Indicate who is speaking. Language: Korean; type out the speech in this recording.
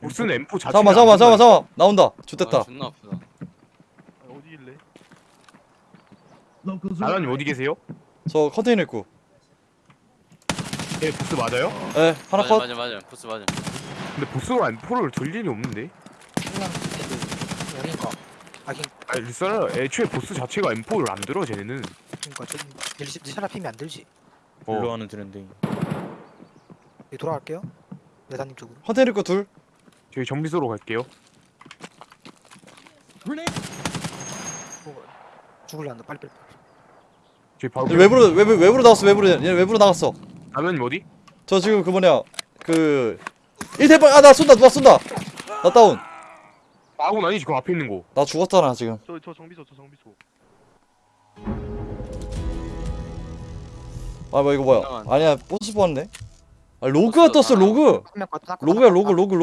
Speaker 1: 보스는 M4 자체가
Speaker 2: 잠깐만 잠깐만 잠깐만 잠깐만 나온다 좋됐다
Speaker 3: 아, 존나 아프다.
Speaker 4: 어디길래?
Speaker 1: 나라님 어디 계세요?
Speaker 2: 저 컨테이너 입구
Speaker 1: 예 보스 맞아요?
Speaker 2: 에 하나
Speaker 3: 맞아
Speaker 2: 컷
Speaker 3: 맞아 맞아. 보스 맞아.
Speaker 1: 근데 보스가 M4를 들 일이 없는데
Speaker 5: 그냥 여긴가 하긴
Speaker 1: 아니 리사라 애초에 보스 자체가 M4를 안 들어 쟤네는
Speaker 5: 그러니까 저 릴시 차라 피면 안 들지
Speaker 1: 어.
Speaker 6: 올라가는 트렌드.
Speaker 5: 네, 돌아갈게요 레다님 쪽으로
Speaker 2: 컨테이너 입구 둘
Speaker 1: 저희 정비소로 갈게요.
Speaker 5: 어, 죽을래 안돼 빨리 빨리.
Speaker 1: 저희 바로
Speaker 2: 외부로 외부 외부로 나갔어 외부로. 얘 외부로 나갔어.
Speaker 1: 나라님 어디?
Speaker 2: 저 지금 그 뭐냐 그 1대빵 아나 쏜다 누가 쏜다. 나 다운.
Speaker 1: 아군 아니지? 그 앞에 있는 거.
Speaker 2: 나 죽었잖아 지금.
Speaker 4: 저 저 정비소 저 정비소.
Speaker 2: 아 뭐 이거 뭐야?
Speaker 3: 잠깐만.
Speaker 2: 아니야 보스 뽑았네. 아 로그가 떴어 로그. 로그야 로그 로그 로그